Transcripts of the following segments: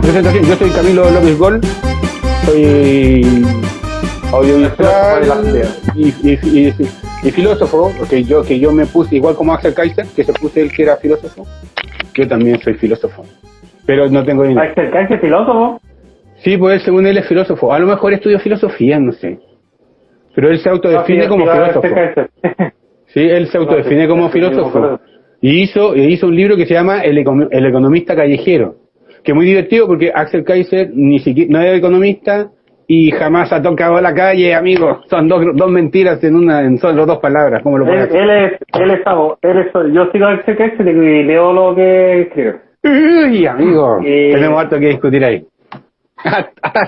Presentación, yo soy Camilo López Gol, soy audiovisual y, y, y, y filósofo, que yo, que yo me puse, igual como Axel Kaiser, que se puse él que era filósofo, yo también soy filósofo, pero no tengo dinero. ¿Axel Kaiser filósofo? Sí, pues según él es filósofo, a lo mejor estudió filosofía, no sé, pero él se autodefine No, como filósofo. Sí, él se autodefine como filósofo. Y hizo, y hizo un libro que se llama El, econo- El economista callejero, que es muy divertido porque Axel Kaiser ni siquiera, no es economista y jamás ha tocado la calle, amigo. Son dos, dos mentiras en una, en solo dos palabras, ¿cómo lo Él, pones? él es, él es, él es, yo sigo a Axel Kaiser y leo lo que escribe. Uy, amigo, Eh, tenemos harto que discutir ahí.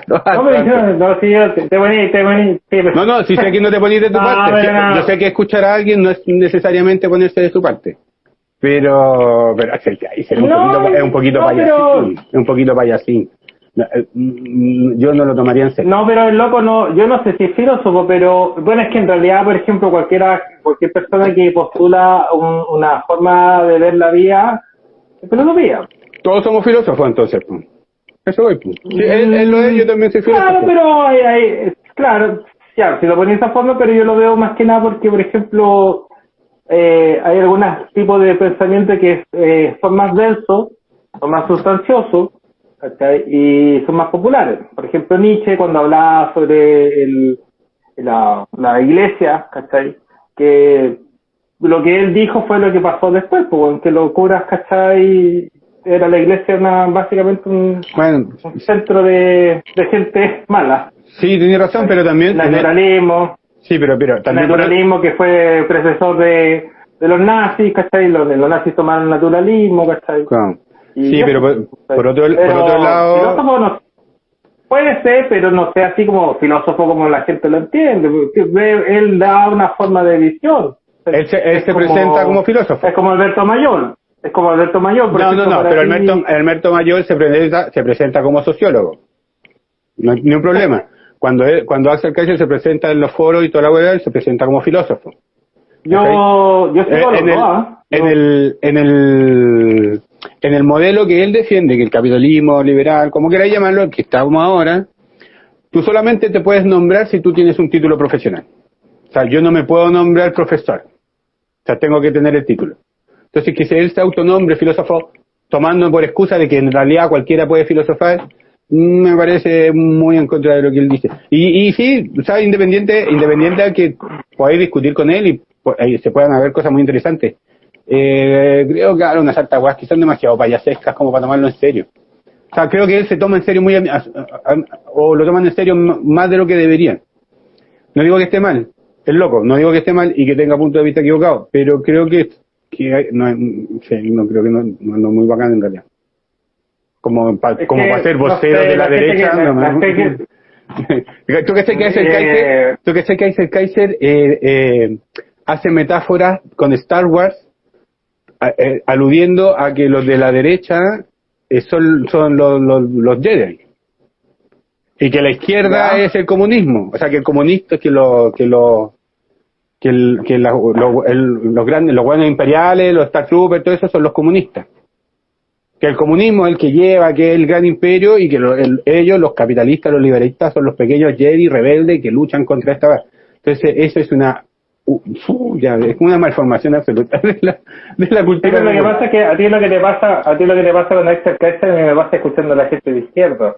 No, yo, no, sí, yo, te, te poní, te poní, sí, pero- No, no, si sé que no te ponís de tu No, parte. Sí, no. Yo sé que escuchar a alguien no es necesariamente ponerse de su parte. Pero, pero Kaiser es un No, poquito, es un poquito payasín. pero- Es un poquito payasín. Eh, mm, Yo no lo tomaría en serio. No, pero el loco no, yo no sé si es filósofo, pero bueno, es que en realidad, por ejemplo, cualquiera, cualquier persona que postula un- una forma de ver la vida, es filosofía. Todos somos filósofos entonces. pues. Eso voy. pues. Sí, él, él lo es, yo también soy. Claro, pero hay, hay- claro, ya, si lo pones de esa forma, pero yo lo veo más que nada porque, por ejemplo, eh, hay algunos tipos de pensamiento que eh, son más densos, son más sustanciosos, ¿cachai? y son más populares. Por ejemplo, Nietzsche, cuando hablaba sobre el, la, la iglesia, ¿cachai? que lo que él dijo fue lo que pasó después, pues, que los curas, ¿cachai? Era la iglesia una, básicamente un, Bueno, un centro de, de gente mala. sí, tiene razón, pero también... Naturalismo, Sí, pero, pero también... naturalismo que fue predecesor de, de los nazis, ¿cachai? Los, los nazis tomaron naturalismo, ¿cachai? Claro. Sí, pero por, otro, por Pero otro lado... filósofo no- puede ser, pero no sea así como filósofo como la gente lo entiende. él da una forma de visión. Él se, él se como- presenta como filósofo. Es como Alberto Mayor. Es como Alberto Mayor. por No, no, ejemplo, no, pero Alberto, Alberto Mayor se presenta, se presenta como sociólogo. No hay ni un problema. Cuando, él- cuando Axel Kaiser se presenta en los foros y toda la web, se presenta como filósofo. Yo, yo Eh, sigo los en, el, ¿ah? en, Yo- el, en, el, en el modelo que él defiende, que el capitalismo liberal, como queráis llamarlo, que está como ahora, tú solamente te puedes nombrar si tú tienes un título profesional. O sea, yo no me puedo nombrar profesor. O sea, tengo que tener el título. Entonces, que él se autonombre filósofo, tomando por excusa de que en realidad cualquiera puede filosofar, me parece muy en contra de lo que él dice. Y, y sí, o sea, independiente, independiente a que podáis discutir con él y po- ahí se puedan haber cosas muy interesantes. Eh, creo que ahora unas altas que son demasiado payasescas como para tomarlo en serio. O sea, creo que él se toma en serio muy, a- a- a- o lo toman en serio más de lo que deberían. No digo que esté mal, es loco, no digo que esté mal y que tenga punto de vista equivocado, pero creo que, que hay- no, sí, no creo que no, no, no es muy bacán en realidad. Como Es como que, para ser no vocero sé, de la, derecha. que- no, gente tú que sé que Eh, Kaiser, tú que sé que Kaiser Kaiser eh, eh, hace metáforas con Star Wars a- eh, aludiendo a que los de la derecha eh, son, son los, los, los Jedi. Y que la izquierda es el comunismo. O sea que el comunista que lo que lo que, el, que la- lo- el- los grandes los buenos imperiales los Star Troopers todo eso son los comunistas. Que el comunismo es el que lleva que es el gran imperio y que lo- el- ellos los capitalistas los liberalistas son los pequeños Jedi rebeldes que luchan contra esta entonces eso es una uh, fu- ya, es una malformación absoluta de la, de la cultura pero lo que popular. pasa es que a ti lo que te pasa, a ti lo que te pasa con Axel Kaiser me pasa escuchando a la gente de izquierda,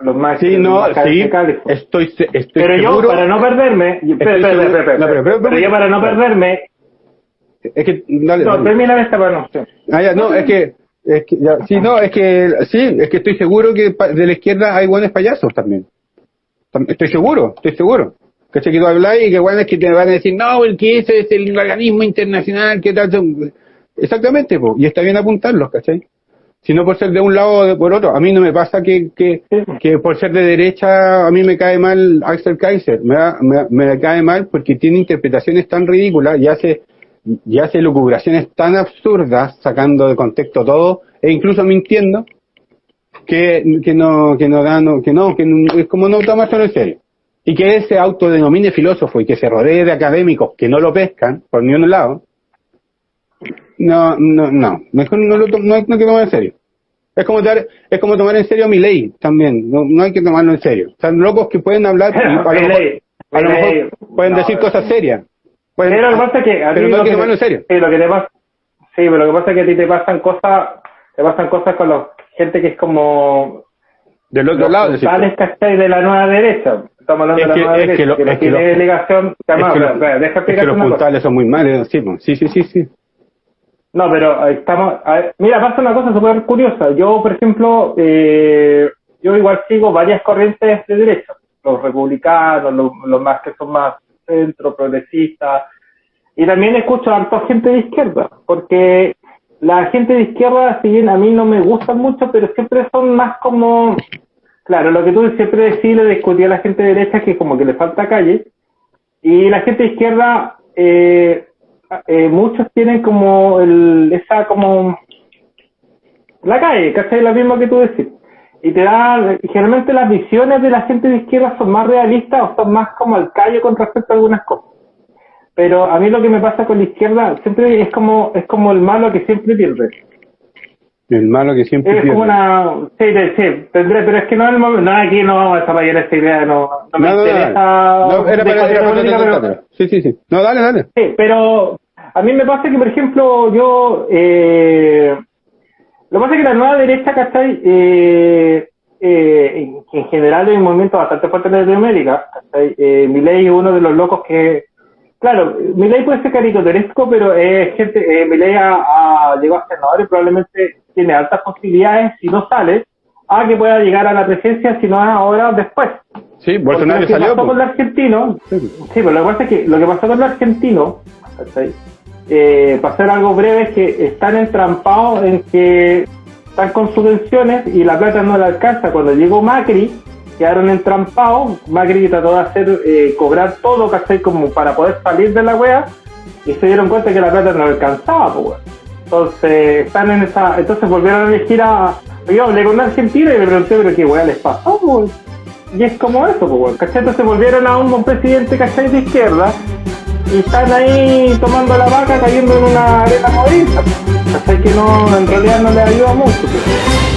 los más Sí, no, más sí, estoy, estoy Pero yo para no perderme, pero- yo para no perderme, Es que, dale, no, dale. termina esta para no. Ah, ya, no, es que, es que ya, sí, no, es que, sí, es que estoy seguro que de la izquierda hay buenos payasos también. Tam- Estoy seguro, estoy seguro. Que se quedó hablar y que bueno es que te van a decir, no, el que ese es el organismo internacional, que tal, son-". exactamente, po, y está bien apuntarlos, ¿cachai? Si no por ser de un lado o de por otro. A mí no me pasa que, que, que por ser de derecha a mí me cae mal Axel Kaiser. Me, me, me cae mal porque tiene interpretaciones tan ridículas y hace, y hace lucubraciones tan absurdas, sacando de contexto todo, e incluso mintiendo, que, que no, que no da, no, que no, que es como no tomárselo en serio. Y que él se autodenomine filósofo y que se rodee de académicos que no lo pescan por ni un lado, no, no, no, mejor no, lo, no, hay, que tomar en serio. Es como, dar, es como tomar en serio mi ley también, no, no hay que tomarlo en serio. Están locos que pueden hablar y a lo mejor, a lo mejor pueden decir cosas serias. pero lo que pasa es que a pero no hay que tomarlo en serio. Sí, lo que te pasa, sí, pero lo que pasa es que a ti te pasan cosas, te pasan cosas con la gente que es como del otro lado, decir, de la nueva derecha. Estamos hablando de la nueva derecha, que, lo, que no tiene delegación. deja es que los puntales son muy malos, sí, sí, sí, sí, sí. No, pero estamos. mira, pasa una cosa súper curiosa. Yo, por ejemplo, eh, yo igual sigo varias corrientes de derecha. Los republicanos, los, los más que son más centro, progresistas. Y también escucho a harta gente de izquierda, porque la gente de izquierda, si bien a mí no me gustan mucho, pero siempre son más como, claro, lo que tú siempre decís, le discutí a la gente de derecha que como que le falta calle, y la gente de izquierda, eh, eh, muchos tienen como el, esa como, la calle, ¿cachai? Lo mismo que tú decís. Y te da, generalmente las visiones de la gente de izquierda son más realistas o son más como al calle con respecto a algunas cosas pero a mí lo que me pasa con la izquierda siempre es como es como el malo que siempre pierde. El malo que siempre pierde. Es como una... Sí, sí, tendré, pero es que no es el momento... No, aquí no vamos a desarrollar esta idea, no, no me interesa... No, era para, era para, pero... Sí, sí, sí. No, dale, dale. Sí, pero a mí me pasa que, por ejemplo, yo... Eh, lo que pasa es que la nueva derecha, ¿cachai? Eh, eh, en, general hay un movimiento bastante fuerte en Latinoamérica. Eh, ley es uno de los locos que Claro, Milei puede ser caricaturesco, pero es gente, eh, Milei ha, llegado a senador y probablemente tiene altas posibilidades, si no sale, a que pueda llegar a la presencia, si no es ahora o después. Sí, Bolsonaro lo que pasó con el argentino, sí. pero lo que pasa es que lo que pasó con el argentino, eh, para hacer algo breve, es que están entrampados en que están con subvenciones y la plata no le alcanza. Cuando llegó Macri, quedaron entrampados. Macri trató de hacer eh, cobrar todo, ¿cachai? Como para poder salir de la wea. Y se dieron cuenta que la plata no alcanzaba, pues, Entonces, están en esa. Entonces volvieron a elegir a. Yo hablé con argentina y le pregunté, pero qué wea les pasó, pues. Y es como eso, pues, ¿cachai? Entonces volvieron a un, presidente, ¿cachai? De izquierda. Y están ahí tomando la vaca cayendo en una arena movediza. ¿cachai? Que no, en realidad no le ayuda mucho, pues.